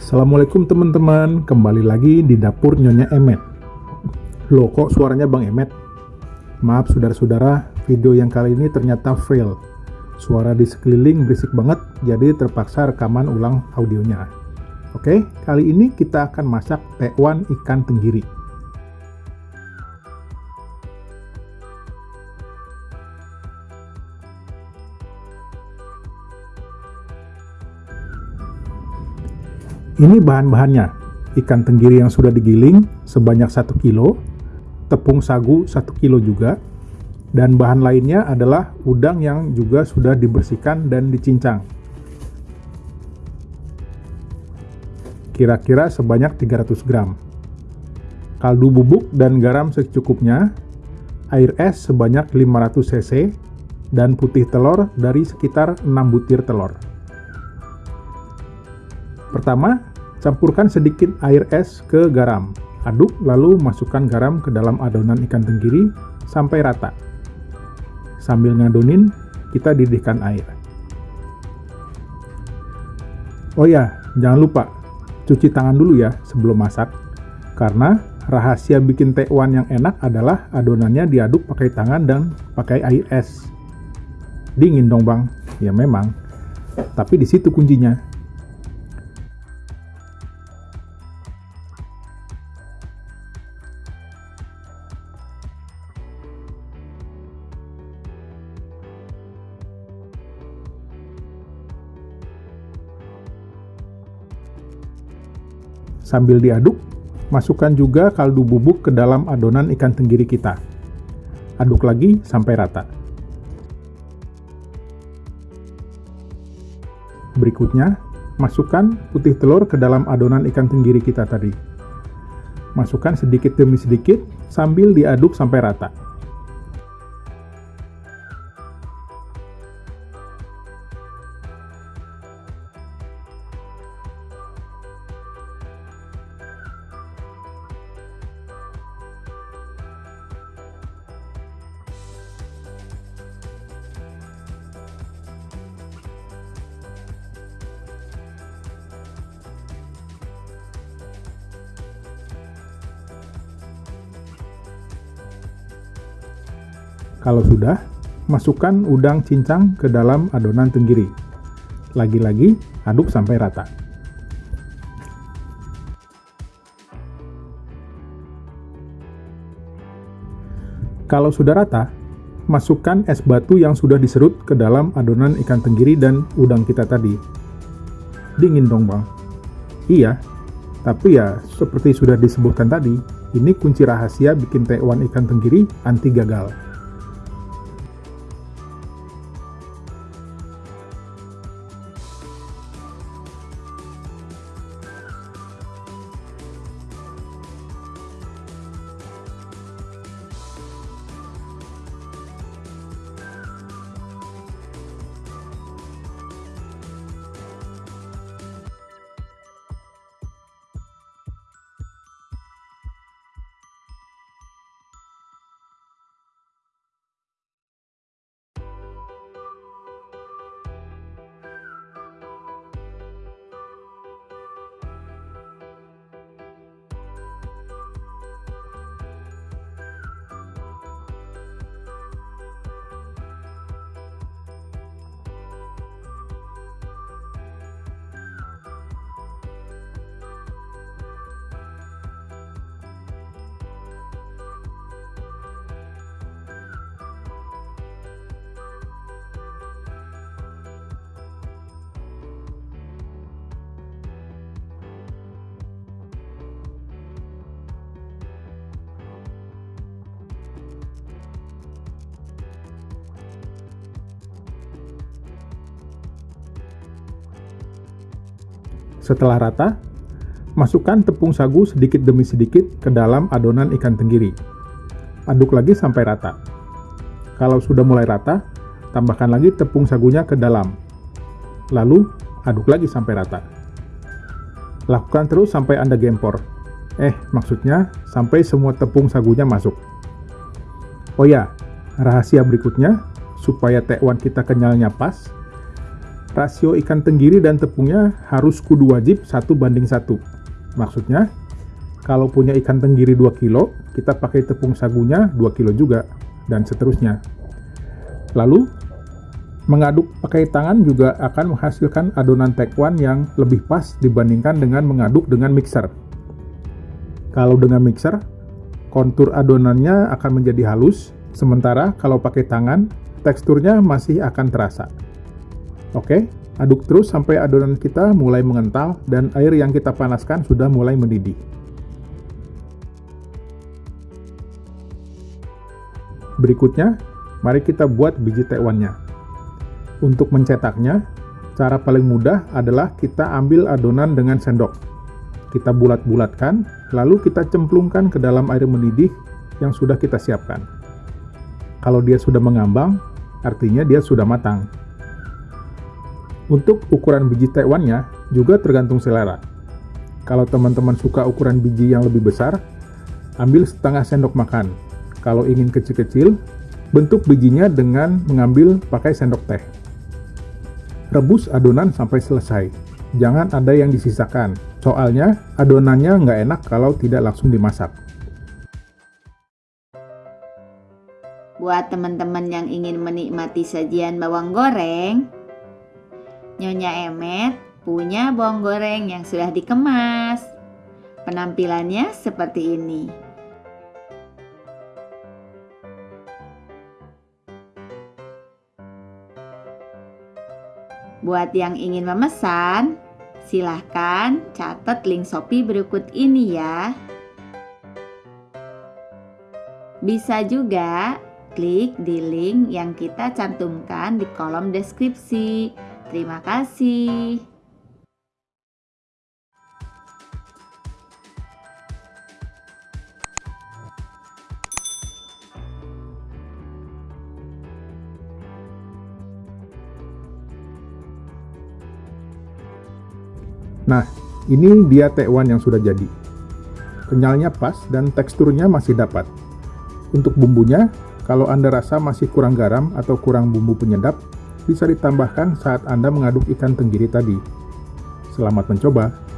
Assalamualaikum teman-teman, kembali lagi di dapur Nyonya Emet. Loh kok suaranya Bang Emet? Maaf saudara-saudara, video yang kali ini ternyata fail. Suara di sekeliling berisik banget, jadi terpaksa rekaman ulang audionya. Oke, kali ini kita akan masak tekwan ikan tenggiri. Ini bahan-bahannya. Ikan tenggiri yang sudah digiling sebanyak 1 kilo, tepung sagu 1 kilo juga, dan bahan lainnya adalah udang yang juga sudah dibersihkan dan dicincang. Kira-kira sebanyak 300 gram. Kaldu bubuk dan garam secukupnya, air es sebanyak 500 cc, dan putih telur dari sekitar 6 butir telur. Pertama, Campurkan sedikit air es ke garam. Aduk lalu masukkan garam ke dalam adonan ikan tenggiri sampai rata. Sambil ngadonin, kita didihkan air. Oh ya, jangan lupa cuci tangan dulu ya sebelum masak. Karena rahasia bikin tekwan yang enak adalah adonannya diaduk pakai tangan dan pakai air es. Dingin dong bang, ya memang. Tapi di situ kuncinya. Sambil diaduk, masukkan juga kaldu bubuk ke dalam adonan ikan tenggiri kita. Aduk lagi sampai rata. Berikutnya, masukkan putih telur ke dalam adonan ikan tenggiri kita tadi. Masukkan sedikit demi sedikit sambil diaduk sampai rata. Kalau sudah, masukkan udang cincang ke dalam adonan tenggiri. Lagi-lagi, aduk sampai rata. Kalau sudah rata, masukkan es batu yang sudah diserut ke dalam adonan ikan tenggiri dan udang kita tadi. Dingin dong bang. Iya, tapi ya seperti sudah disebutkan tadi, ini kunci rahasia bikin tekwan ikan tenggiri anti gagal. Setelah rata, masukkan tepung sagu sedikit demi sedikit ke dalam adonan ikan tenggiri. Aduk lagi sampai rata. Kalau sudah mulai rata, tambahkan lagi tepung sagunya ke dalam. Lalu, aduk lagi sampai rata. Lakukan terus sampai Anda gempor. Eh, maksudnya sampai semua tepung sagunya masuk. Oh ya, rahasia berikutnya, supaya tekwan kita kenyalnya pas, rasio ikan tenggiri dan tepungnya harus kudu wajib satu banding satu. Maksudnya, kalau punya ikan tenggiri 2 kilo, kita pakai tepung sagunya 2 kilo juga, dan seterusnya. Lalu, mengaduk pakai tangan juga akan menghasilkan adonan tekwan yang lebih pas dibandingkan dengan mengaduk dengan mixer. Kalau dengan mixer, kontur adonannya akan menjadi halus, sementara kalau pakai tangan, teksturnya masih akan terasa. Oke, aduk terus sampai adonan kita mulai mengental dan air yang kita panaskan sudah mulai mendidih. Berikutnya, mari kita buat biji tekwannya. Untuk mencetaknya, cara paling mudah adalah kita ambil adonan dengan sendok. Kita bulat-bulatkan, lalu kita cemplungkan ke dalam air mendidih yang sudah kita siapkan. Kalau dia sudah mengambang, artinya dia sudah matang. Untuk ukuran biji tekwannya juga tergantung selera. Kalau teman-teman suka ukuran biji yang lebih besar, ambil setengah sendok makan. Kalau ingin kecil-kecil, bentuk bijinya dengan mengambil pakai sendok teh. Rebus adonan sampai selesai. Jangan ada yang disisakan, soalnya adonannya nggak enak kalau tidak langsung dimasak. Buat teman-teman yang ingin menikmati sajian bawang goreng, Nyonya Emet punya bawang goreng yang sudah dikemas. Penampilannya seperti ini. Buat yang ingin memesan, silahkan catat link Shopee berikut ini ya. Bisa juga klik di link yang kita cantumkan di kolom deskripsi Terima kasih. Nah, ini dia tekwan yang sudah jadi. Kenyalnya pas dan teksturnya masih dapat. Untuk bumbunya, kalau Anda rasa masih kurang garam atau kurang bumbu penyedap, bisa ditambahkan saat Anda mengaduk ikan tenggiri tadi. Selamat mencoba!